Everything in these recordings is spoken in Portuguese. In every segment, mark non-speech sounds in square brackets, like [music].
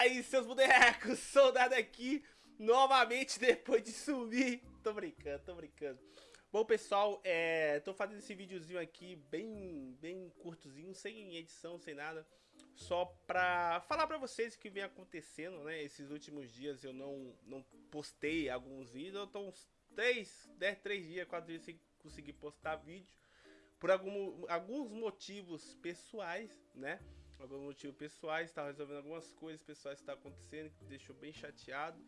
Fala aí, seus bonecos, [laughs] soldado aqui, novamente depois de sumir. Tô brincando, tô brincando. Bom, pessoal, é, tô fazendo esse videozinho aqui bem, bem curtozinho, sem edição, sem nada. Só pra falar pra vocês o que vem acontecendo, né? Esses últimos dias eu não, não postei alguns vídeos, eu tô uns 3, 10, 3 dias, 4 dias sem conseguir postar vídeo. Por algum, alguns motivos pessoais, né? Alguns motivos pessoais, estava resolvendo algumas coisas pessoais que estão acontecendo, que deixou bem chateado.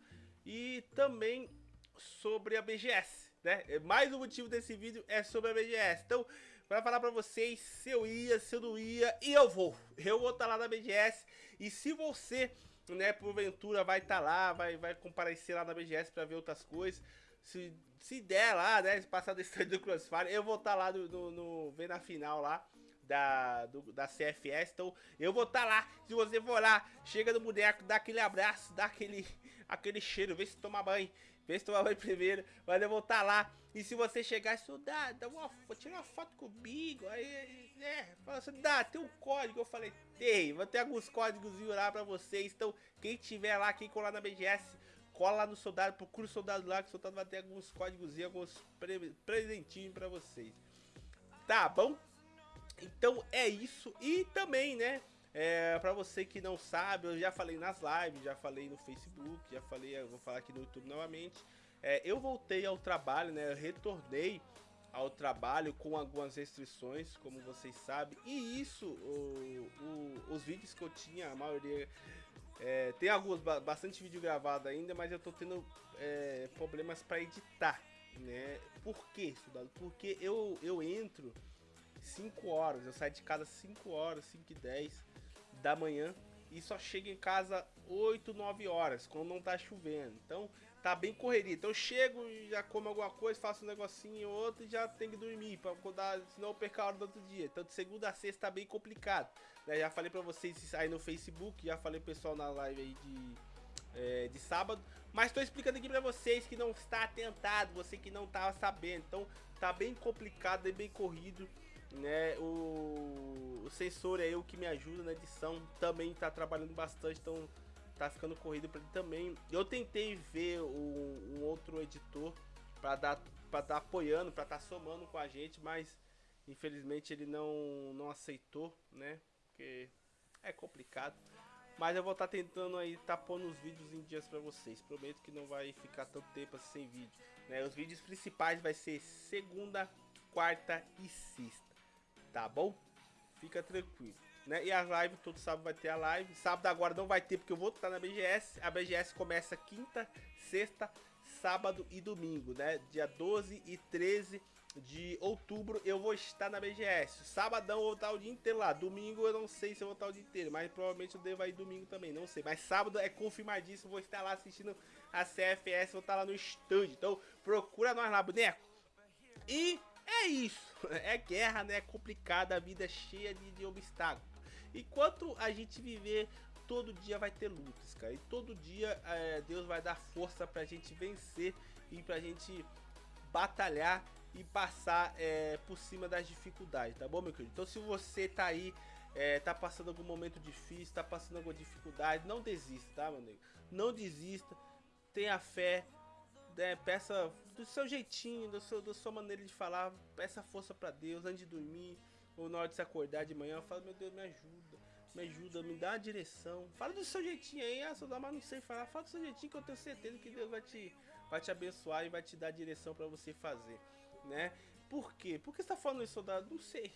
E também sobre a BGS, né? É, mais um motivo desse vídeo é sobre a BGS. Então, para falar para vocês se eu ia, se eu não ia, e eu vou. Eu vou estar tá lá na BGS. E se você, né, porventura vai estar tá lá, vai, vai comparecer lá na BGS para ver outras coisas, se, se der lá, né, passar desse [laughs] do Crossfire, eu vou estar tá lá no, no, no, ver na final lá da, do, da CFS. Então eu vou estar tá lá. Se você for lá, chega no boneco, dá aquele abraço, dá aquele, aquele cheiro, vê se toma banho. Vê se toma banho primeiro, mas eu vou estar tá lá. E se você chegar soldado, dá uma, tira uma foto comigo. Aí, é, fala assim, dá, tem um código. Eu falei, tem, vou ter alguns códigos lá pra vocês. Então, quem tiver lá, quem colar na BGS, cola lá no soldado, procura o soldado lá, que o soldado vai ter alguns códigos e alguns pre presentinhos pra vocês. Tá bom? Então é isso. E também, né? É, pra você que não sabe, eu já falei nas lives, já falei no Facebook, já falei, vou falar aqui no YouTube novamente. É, eu voltei ao trabalho, né? Eu retornei ao trabalho com algumas restrições, como vocês sabem. E isso, o, o, os vídeos que eu tinha, a maioria... É, tem alguns, bastante vídeo gravado ainda, mas eu tô tendo é, problemas para editar, né? Por que, soldado? Porque eu, eu entro 5 horas. Eu saio de casa 5 horas, 5 e 10 da manhã e só chego em casa 8, 9 horas, quando não tá chovendo. Então tá bem correria. Então eu chego, já como alguma coisa, faço um negocinho ou outro e já tenho que dormir, pra acordar, senão eu perco a hora do outro dia. Então de segunda a sexta tá bem complicado. Né? Já falei pra vocês aí no Facebook, já falei pro pessoal na live aí de, é, de sábado. Mas tô explicando aqui pra vocês que não está atentado, você que não tava sabendo. Então tá bem complicado, bem corrido né? O, o sensor é o que me ajuda na edição, também tá trabalhando bastante, então tá ficando corrido para ele também. Eu tentei ver um, um outro editor para dar para dar apoiando, para estar tá somando com a gente, mas infelizmente ele não não aceitou, né? Porque é complicado. Mas eu vou estar tá tentando aí tá pondo os vídeos em dias para vocês. Prometo que não vai ficar tanto tempo assim sem vídeo, né? Os vídeos principais vai ser segunda, quarta e sexta tá bom? Fica tranquilo. Né? E a live, todo sábado vai ter a live. Sábado agora não vai ter porque eu vou estar na BGS. A BGS começa quinta, sexta, sábado e domingo, né? Dia 12 e 13 de outubro eu vou estar na BGS. Sabadão eu vou estar o dia inteiro lá. Domingo eu não sei se eu vou estar o dia inteiro, mas provavelmente eu devo ir domingo também, não sei. Mas sábado é confirmadíssimo, vou estar lá assistindo a CFS, vou estar lá no estúdio. Então procura nós lá, boneco. E é isso, [laughs] é guerra, né? É complicada, a vida é cheia de, de obstáculos. Enquanto a gente viver, todo dia vai ter lutas, cara. E todo dia é, Deus vai dar força pra gente vencer e pra gente batalhar e passar é, por cima das dificuldades, tá bom, meu querido? Então se você tá aí, é, tá passando algum momento difícil, tá passando alguma dificuldade, não desista, tá, meu nego? Não desista, tenha fé, né, peça do seu jeitinho, do seu, da sua maneira de falar, peça força para Deus antes de dormir ou na hora de se acordar de manhã, fala, meu Deus, me ajuda, me ajuda, me dá a direção. Fala do seu jeitinho aí, ah, Sodoma, não sei falar, fala do seu jeitinho que eu tenho certeza que Deus vai te, vai te abençoar e vai te dar a direção para você fazer, né? Por quê? Por que você tá falando isso, soldado? Não sei.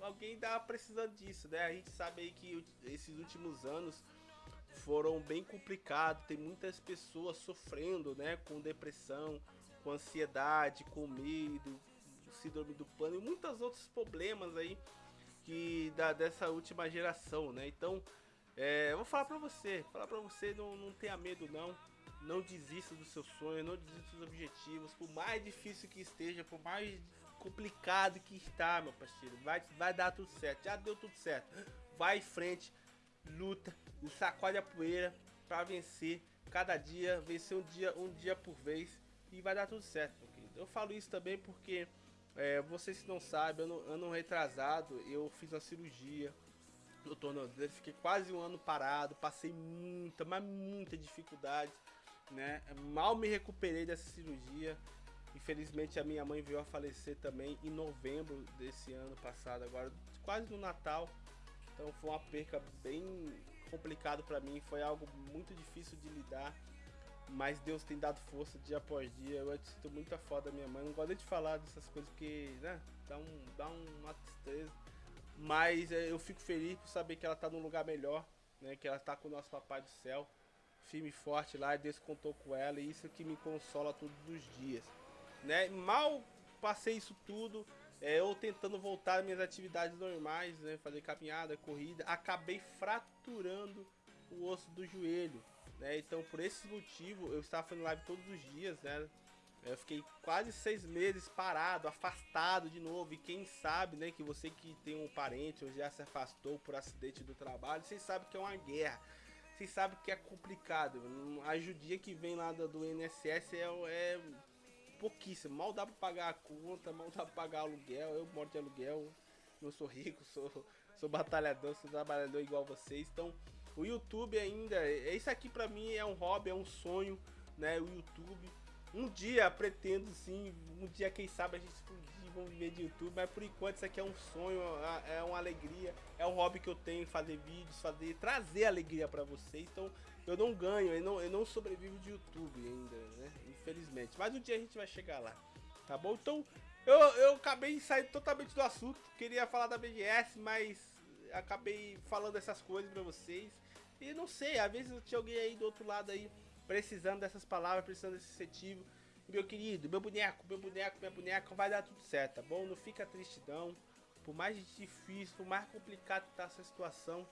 Alguém tá precisando disso, né? A gente sabe aí que esses últimos anos foram bem complicados. Tem muitas pessoas sofrendo, né, com depressão, com ansiedade, com medo, síndrome do pânico e muitos outros problemas aí que da dessa última geração, né? Então, é, eu vou falar para você, falar para você não, não tenha medo não. Não desista dos seus sonhos, não desista dos objetivos, por mais difícil que esteja, por mais complicado que está, meu parceiro, vai, vai dar tudo certo, já deu tudo certo. Vai em frente, luta e sacode a poeira para vencer cada dia, vencer um dia, um dia por vez e vai dar tudo certo, meu querido. Eu falo isso também porque é, vocês não sabem, ano, ano retrasado eu fiz uma cirurgia, no tornozelo, fiquei quase um ano parado, passei muita, mas muita dificuldade, né? Mal me recuperei dessa cirurgia. Infelizmente a minha mãe veio a falecer também em novembro desse ano passado, agora quase no Natal. Então foi uma perca bem complicado para mim, foi algo muito difícil de lidar. Mas Deus tem dado força dia após dia. Eu sinto muita foda da minha mãe. Não gosto de falar dessas coisas porque, né, dá, um, dá uma tristeza. Mas é, eu fico feliz por saber que ela tá num lugar melhor, né? Que ela tá com o nosso papai do céu, firme e forte lá, e Deus contou com ela, e isso que me consola todos os dias, né? Mal passei isso tudo, é, eu tentando voltar às minhas atividades normais, né? Fazer caminhada, corrida, acabei fraturando o osso do joelho, né? Então por esse motivo eu estava fazendo live todos os dias, né? Eu fiquei quase seis meses parado, afastado de novo. E quem sabe, né, que você que tem um parente ou já se afastou por acidente do trabalho, vocês sabem que é uma guerra. Vocês sabem que é complicado. A ajudinha que vem lá do INSS é, é pouquíssimo. Mal dá pra pagar a conta, mal dá pra pagar aluguel. Eu moro de aluguel, não sou rico, [laughs] sou, sou batalhador, sou trabalhador igual vocês. Então, o YouTube ainda, isso aqui pra mim é um hobby, é um sonho, né? O YouTube um dia pretendo sim, um dia quem sabe a gente explodir, viver de YouTube, mas por enquanto isso aqui é um sonho, é, é uma alegria, é um hobby que eu tenho, fazer vídeos, fazer, trazer alegria para vocês. Então eu não ganho, eu não, eu não sobrevivo de YouTube ainda, né? Infelizmente. Mas um dia a gente vai chegar lá, tá bom? Então eu, eu acabei saindo totalmente do assunto, queria falar da BGS, mas acabei falando essas coisas para vocês. E não sei, às vezes tinha alguém aí do outro lado aí precisando dessas palavras, precisando desse incentivo. Meu querido, meu boneco, meu boneco, minha boneca, vai dar tudo certo, tá bom? Não fica tristidão. Por mais difícil, por mais complicado que tá essa situação,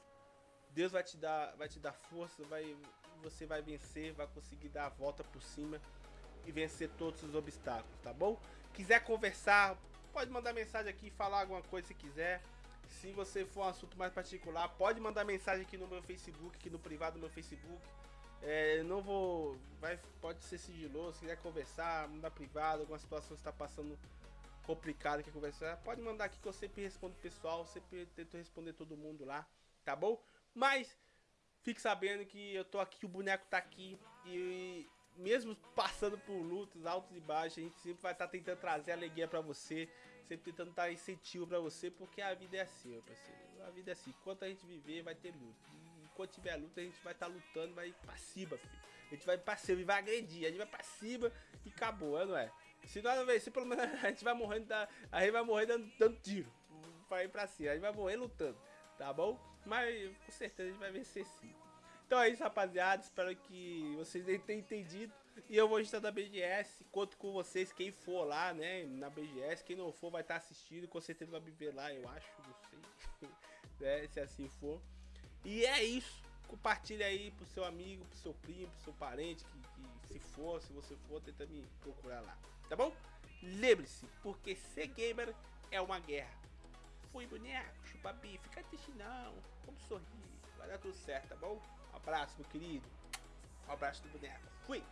Deus vai te dar, vai te dar força, vai, você vai vencer, vai conseguir dar a volta por cima e vencer todos os obstáculos, tá bom? Quiser conversar, pode mandar mensagem aqui, falar alguma coisa se quiser. Se você for um assunto mais particular, pode mandar mensagem aqui no meu Facebook, aqui no privado do meu Facebook. É, não vou. Vai, pode ser sigiloso, se quiser conversar, mandar privado, alguma situação está passando complicada que conversar, pode mandar aqui que eu sempre respondo pessoal, sempre tento responder todo mundo lá, tá bom? Mas fique sabendo que eu tô aqui, o boneco tá aqui e mesmo passando por lutas altos e baixos, a gente sempre vai estar tá tentando trazer alegria para você, sempre tentando dar incentivo para você, porque a vida é assim, meu parceiro. A vida é assim, enquanto a gente viver, vai ter luta quando tiver luta, a gente vai estar tá lutando, vai pra cima, filho. A gente vai pra cima e vai agredir, a gente vai pra cima e acabou, é, não é? Se nós vencer, pelo menos a gente vai morrendo, a gente vai morrer dando, dando tiro pra ir pra cima, a gente vai morrer lutando, tá bom? Mas com certeza a gente vai vencer sim. Então é isso, rapaziada. Espero que vocês tenham entendido. E eu vou estar na BGS. Conto com vocês, quem for lá, né? Na BGS. Quem não for vai estar assistindo. Com certeza vai me ver lá, eu acho. Não sei. [laughs] né? Se assim for. E é isso. Compartilha aí pro seu amigo, pro seu primo, pro seu parente, que, que se for, se você for, tenta me procurar lá. Tá bom? Lembre-se, porque ser gamer é uma guerra. Fui boneco, chupa bife, fica triste não. Vamos sorrir. Vai dar tudo certo, tá bom? Um abraço, meu querido. Um abraço do boneco. Fui!